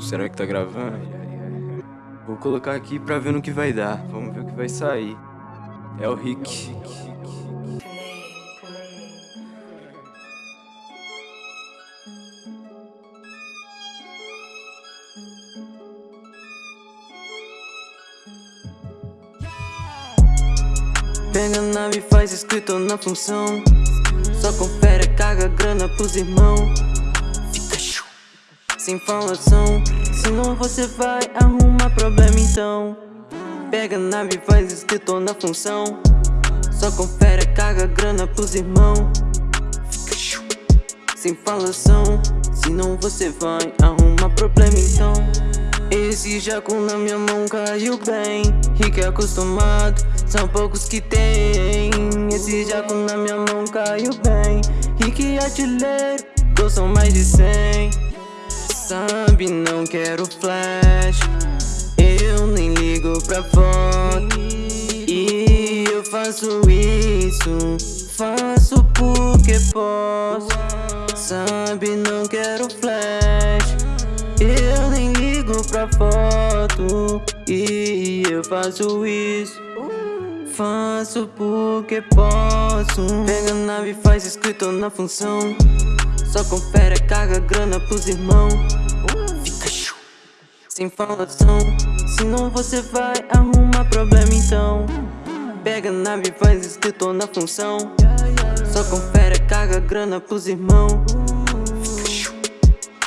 Será que tá gravando? Vou colocar aqui pra ver no que vai dar. Vamos ver o que vai sair. É o Rick. Pega a nave faz escrito na função Só confere, caga grana pros irmão Fica chu Sem falação Senão você vai arrumar problema então. Pega a nave faz escrito na função. Só confere, caga grana pros irmão. Sem falação. Senão você vai arrumar problema então. Esse jaco na minha mão caiu bem. Rico é acostumado, são poucos que tem Esse jaco na minha mão caiu bem. Rico e artilheiro, são mais de cem Sabe, não quero flash. Eu nem ligo pra foto E eu faço isso Faço porque posso. Sabe, não quero flash. Eu nem ligo pra foto. E eu faço isso Faço porque posso. Pega a nave faz escrito na função Só confere, caga grana pros irmão. Fica chu. Sem falação. Senão você vai arrumar problema então. Pega a nave faz escrito na função. Só confere, caga grana pros irmão.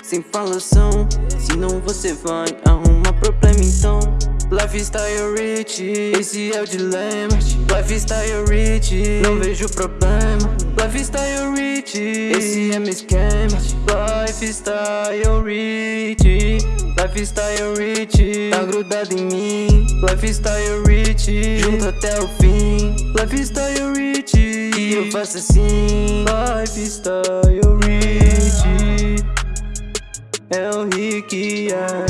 Sem falação. Senão você vai arrumar problema então. Lifestyle rich, esse é o dilema. Lifestyle rich, não vejo problema Lifestyle rich, esse é meu esquema Lifestyle rich, lifestyle rich Tá grudado em mim. Lifestyle rich, junto até o fim. Lifestyle rich, e eu faço assim. Lifestyle rich é o Rick, é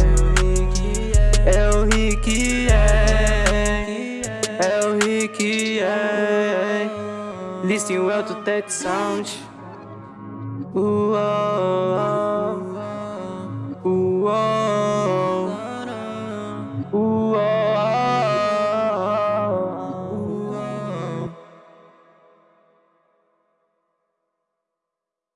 É o Rick, é É o Rick, é Listen well to that sound. Uou,